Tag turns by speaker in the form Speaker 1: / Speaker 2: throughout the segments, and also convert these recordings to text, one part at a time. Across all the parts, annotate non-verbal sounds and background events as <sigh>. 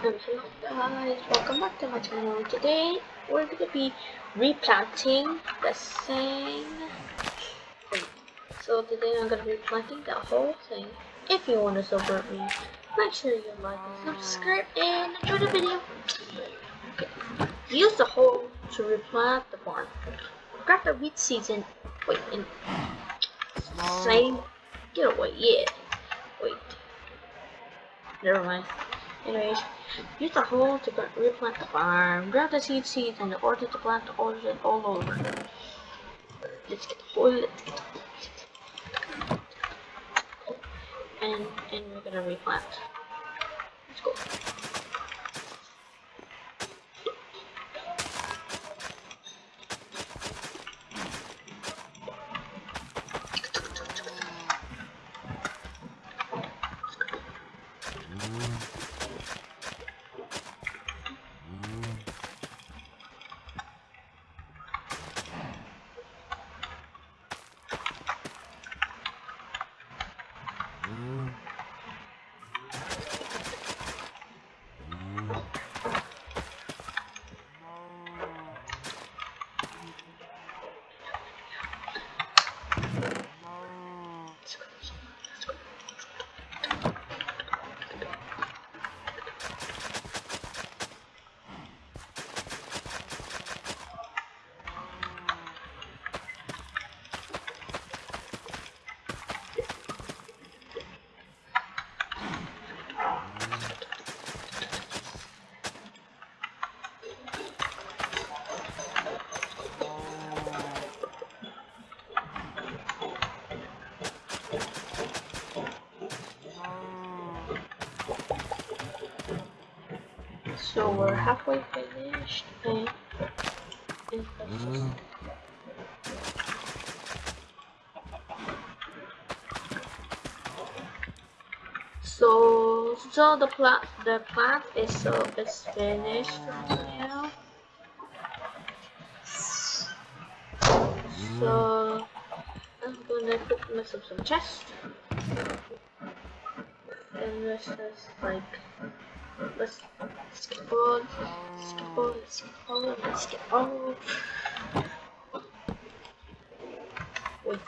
Speaker 1: Hello guys, welcome back to my channel. Today we're gonna be replanting the same thing. So today I'm gonna be planting the whole thing. If you want to support me, make sure you like and subscribe and enjoy the video. Okay. Use the hole to replant the barn. Grab the wheat seeds and wait and same get away, yeah. Wait. Never mind. Anyways, use the hole to replant the farm. Grab the seed seeds in order to plant the orchard all over. Let's get the hole, let's get the hole. And, and we're gonna replant. Let's go. So we're halfway finished and, and mm-hmm. so so the plant the plant is so is finished now. Mm-hmm. So I'm gonna put myself some chest. And this is like let's let's skip on. Wait.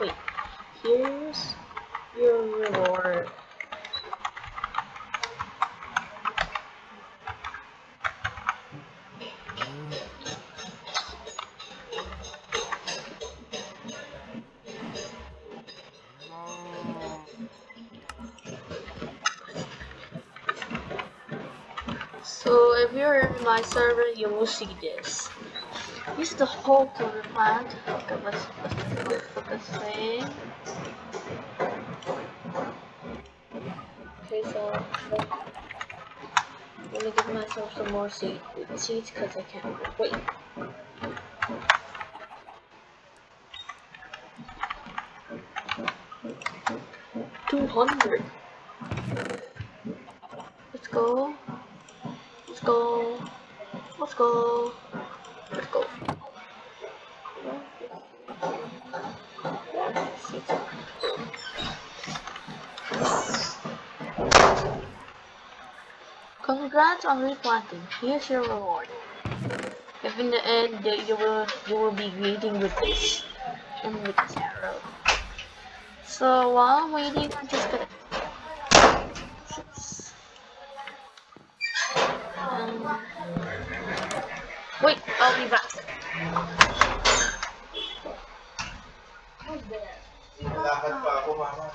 Speaker 1: Wait, here's your reward. So if you're in my server, you will see this. This is the whole to replant. Okay, let's, let's. Okay, so let, let me give myself some more seed, seeds because I can't wait. Two hundred. Let's go. Let's go. Go. Let's go. Congrats on replanting. Here's your reward. If in the end you will you will be greeting with this and with this arrow. So while I'm waiting, I'm just gonna. Wait, I'll be back.
Speaker 2: Lakad pa ako, mama.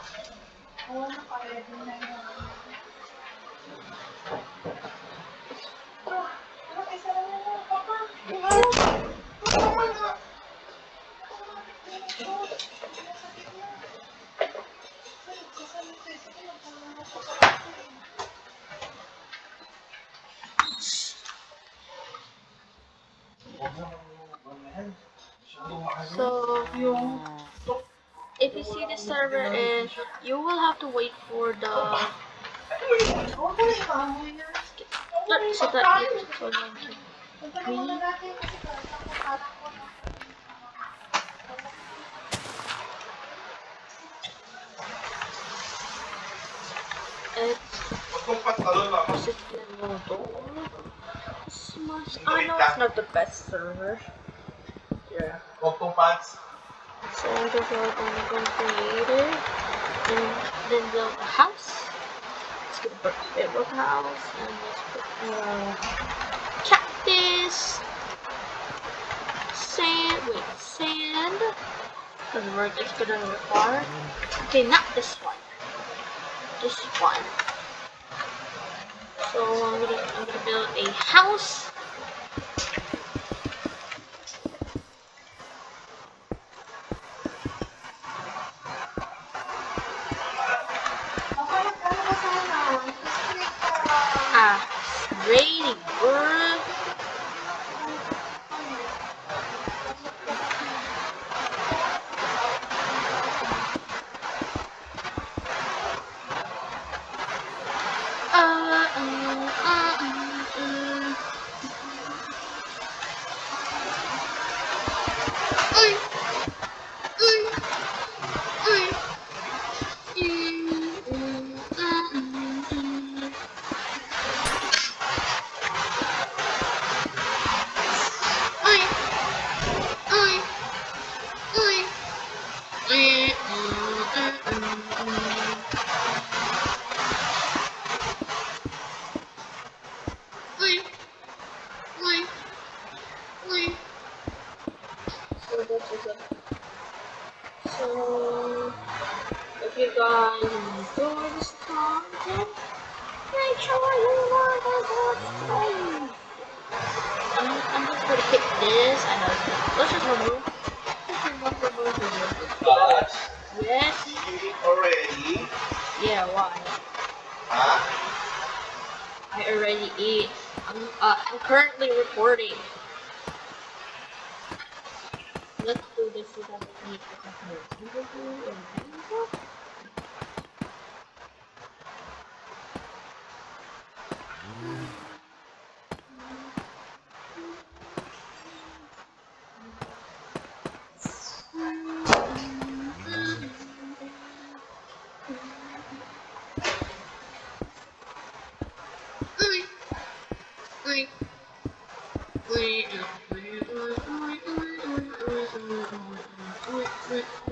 Speaker 1: So, yung if you see the server is, you will have to wait for the so that you so you It's Smash. I know it's not the best server.
Speaker 2: Yeah. Open pants.
Speaker 1: So I'm just like I'm going to create it and then build a house. Let's get a bedrock house and let's put uh, cactus, sand, wait, sand. Doesn't work, it's gonna require. Okay, not this one. This one. So I'm gonna, I'm gonna build a house. Oi. This. I know. Let's just remove. Let's remove.
Speaker 2: But
Speaker 1: Yes.
Speaker 2: already.
Speaker 1: Yeah. Why?
Speaker 2: Huh?
Speaker 1: I already eat. I'm, uh, I'm currently recording. Let's do this so that we eat the Doink.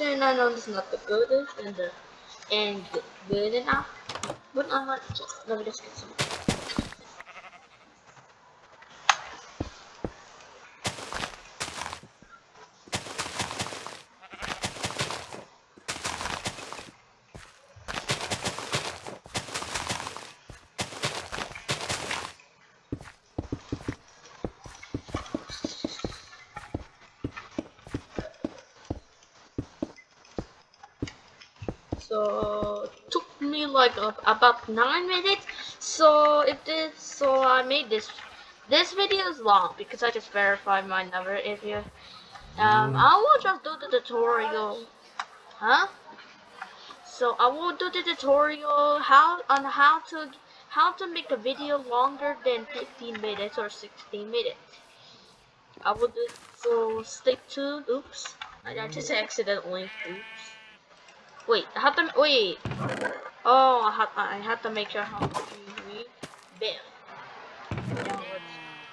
Speaker 1: And I know is not the goodest and the and good, good enough. But I want just let me just get some so it took me like about nine minutes. So it did so i made this this video is long because i just verified my number. If you um i will just do the tutorial. Huh? So i will do the tutorial how on how to how to make a video longer than 15 minutes or 16 minutes. I will do so stay tuned oops i just accidentally oops Wait, I have to wait. Oh, I have I have to make sure how to read. Bam. Now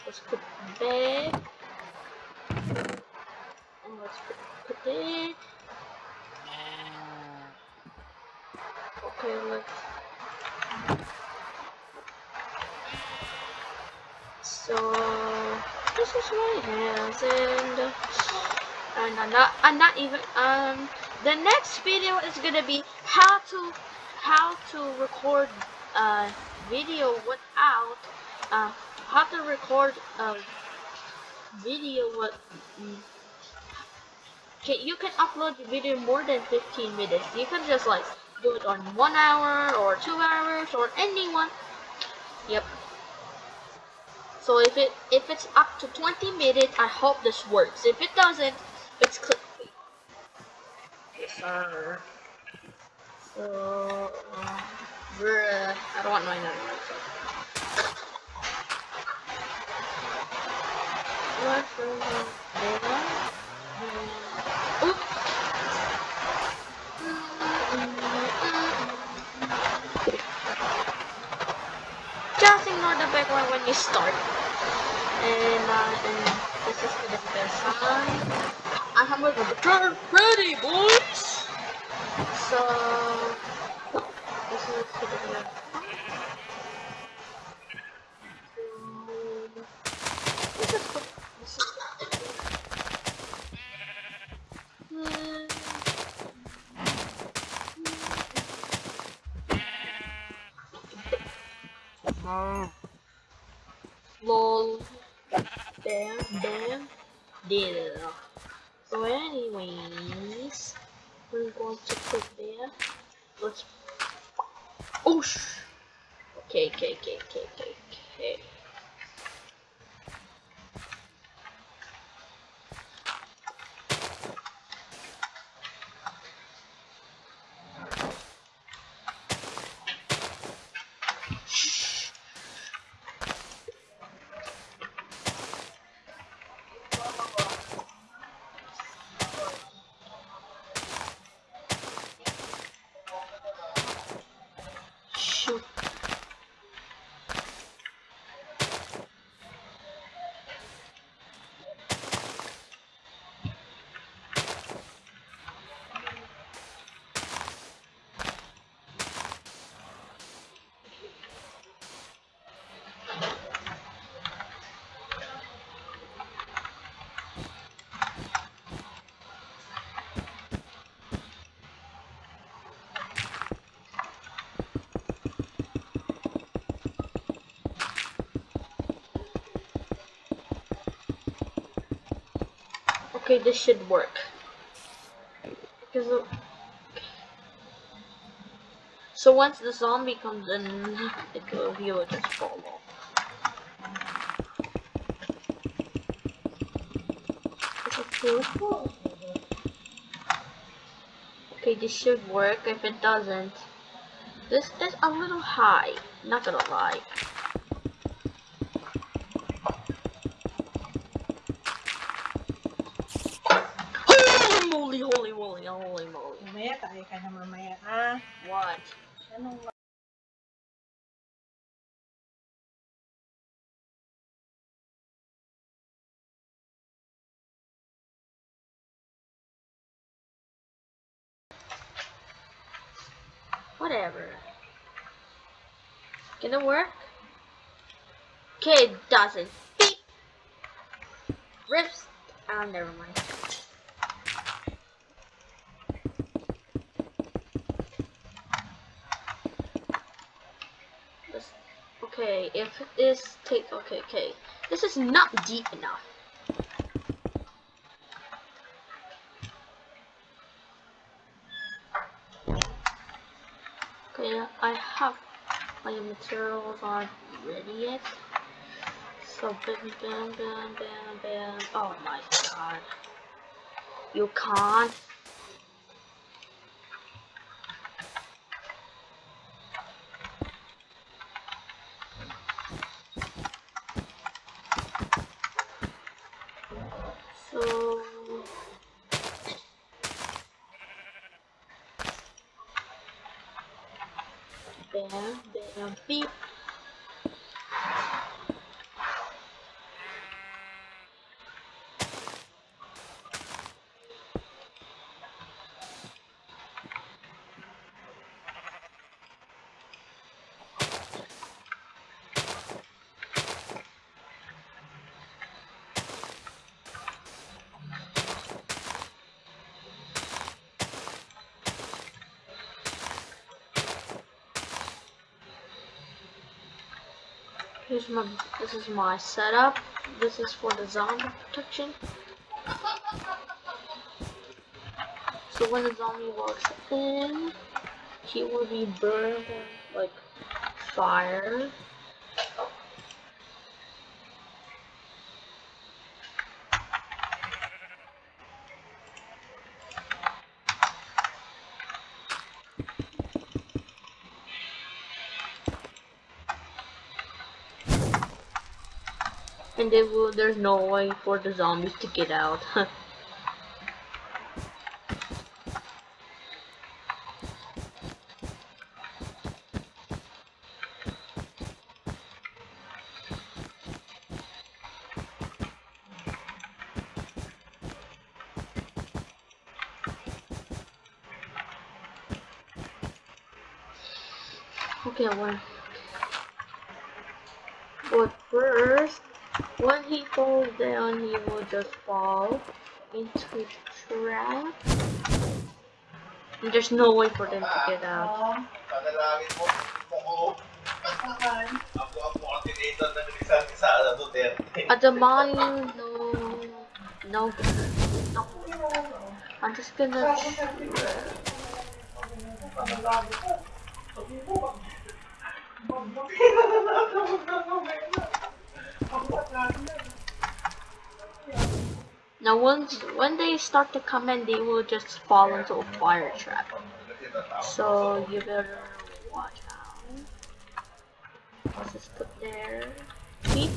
Speaker 1: let's put back. And let's put, put it. Okay, let's. So this is my hands and and I'm not I'm not even um the next video is gonna be how to how to record uh video without uh how to record a video with okay you can upload the video more than 15 minutes. You can just like do it on one hour or two hours or anyone yep. So if it if it's up to 20 minutes I hope this works. If it doesn't it's yes sir so uh, I don't want my number Just ignore the background when you start. And, uh, and this is the best time. I have my return ready, boys! So, this is we're to put there. Let's. Oh. Okay, okay, okay, okay, okay, Okay, this should work. Because of... So once the zombie comes in, it will, he will just fall off. Okay, this should work. If it doesn't, this is a little high. Not gonna lie. Gonna work? It doesn't. Beep! Rips. Oh, never mind. Okay, if this take okay, okay. This is not deep enough. Okay, I have my materials aren't ready yet. So bam bam bam bam bam. Oh my god. You can't. So bam bam beep. Here's my this is my setup. This is for the zombie protection. So when the zombie walks in, he will be burned like fire. And they will, there's no way for the zombies to get out. <laughs> okay, one. But first, when he falls down, he will just fall into the trap. And there's no way for them to get out.
Speaker 2: Panalangin mo, mo ko.
Speaker 3: saan?
Speaker 2: Ako ang coordinator ng Rizal ni Sara Duterte.
Speaker 1: At the mine, no, no, no. I'm just gonna. <laughs> Now, once when they start to come in, they will just fall into a fire trap. So you better watch out. Let's just put there. Beep.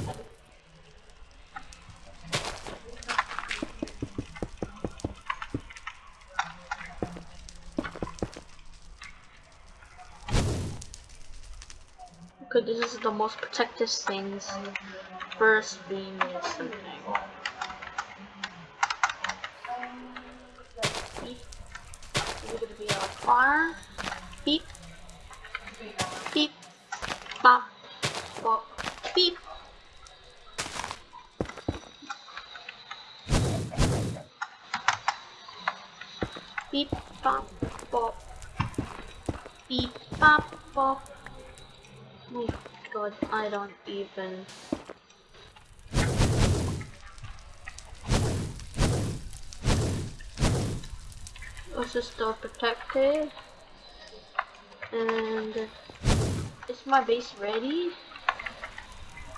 Speaker 1: Okay, this is the most protective things. First beam is something. Beep. You're gonna be. Beep. Beep. Bop. Bop. Beep. Beep. Bop. Bop. Beep. Bop. Bop. Oh my god, I don't even. Is still protected. And is my base ready?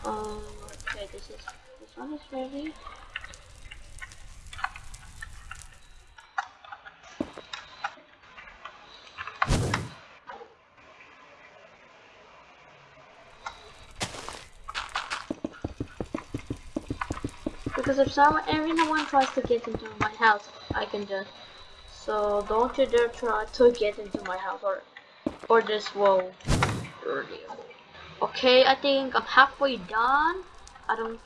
Speaker 1: Um, okay, this is this one is ready. Because if someone, everyone tries to get into my house, I can just. So don't you dare try to get into my house or, or this will hurt you. Okay, I think I'm halfway done. I don't.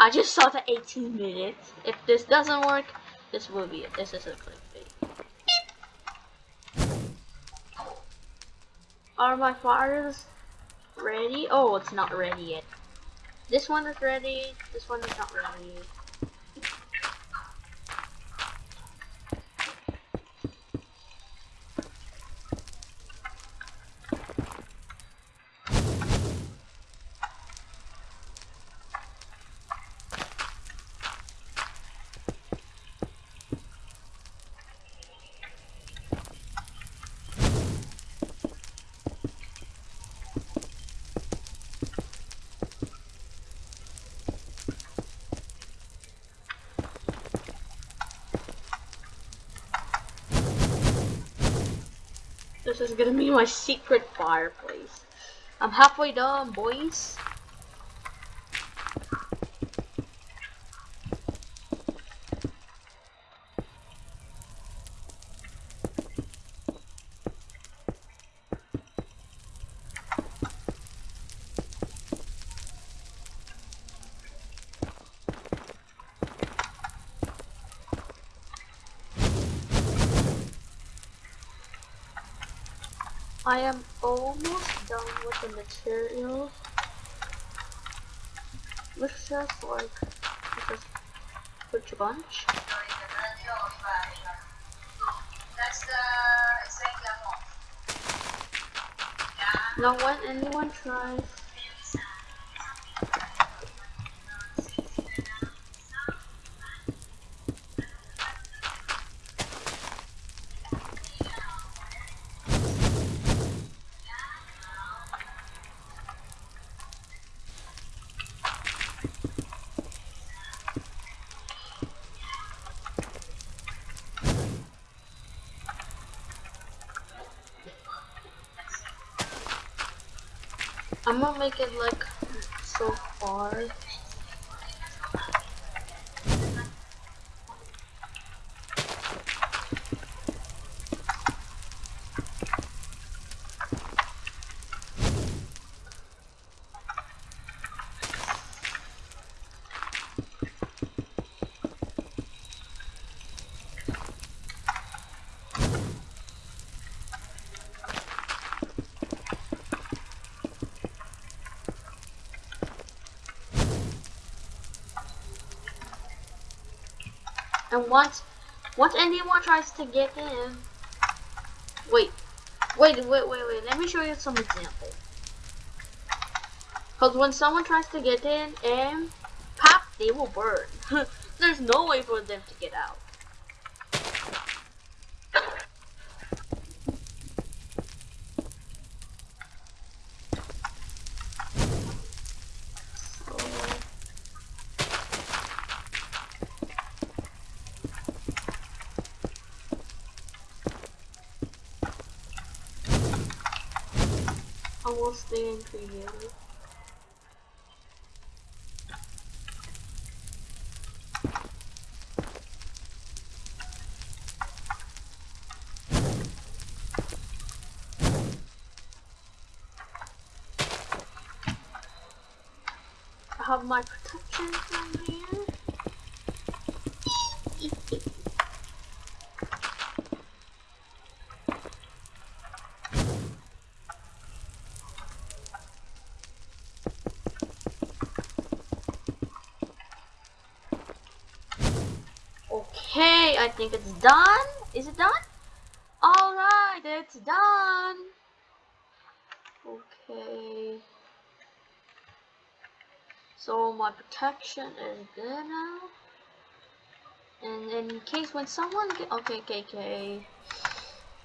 Speaker 1: I just saw the 18 minutes. If this doesn't work, this will be it. This is a clickbait. Are my fires ready? Oh, it's not ready yet. This one is ready. This one is not ready. This is gonna be my secret fireplace. I'm halfway done, boys. I am almost done with the materials. Looks just like just put a bunch. Now when anyone tries I'm gonna make it like so far. And once, once anyone tries to get in, wait, wait, wait, wait, wait. Let me show you some example. Cause when someone tries to get in and pop, they will burn. <laughs> There's no way for them to get out. So, I will stay in. I have my protection Okay, I think it's done. Is it done? Alright, it's done. Okay. So my protection is good now. And in case when someone get okay, okay, okay.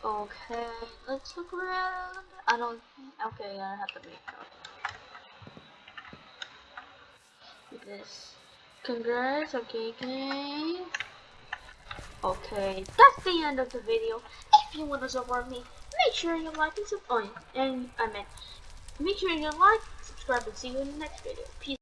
Speaker 1: Okay, let's look around. I don't okay, I have to make okay. this. Congrats, okay, okay. Okay, that's the end of the video. If you want to support me, make sure you like and subscribe. And I meant, make sure you like, subscribe, and see you in the next video. Peace.